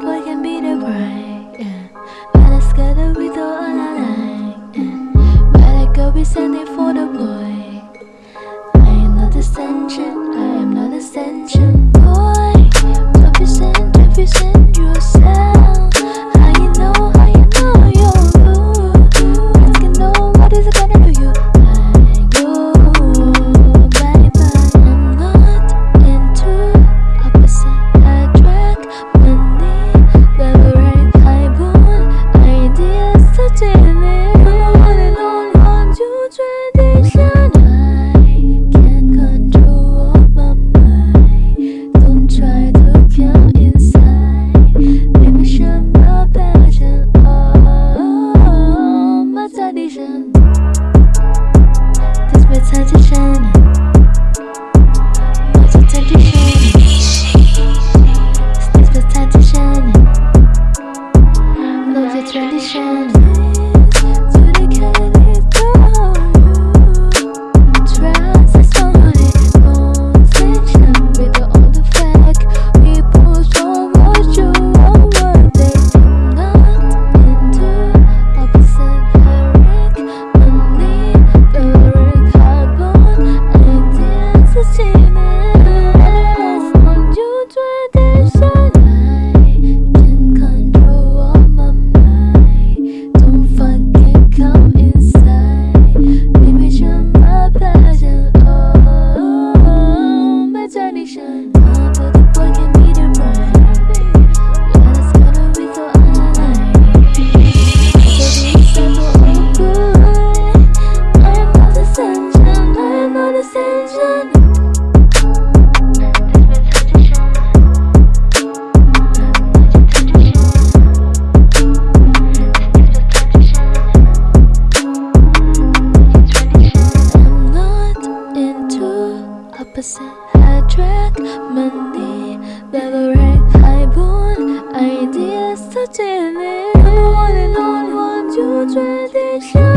boy can be the grind, yeah. But it's gotta be the all I yeah. But I go be sending for the boy. I am not the extension, I am not the extension Sahadrat mandi Beberapa haibun Ideas touching it All in tradition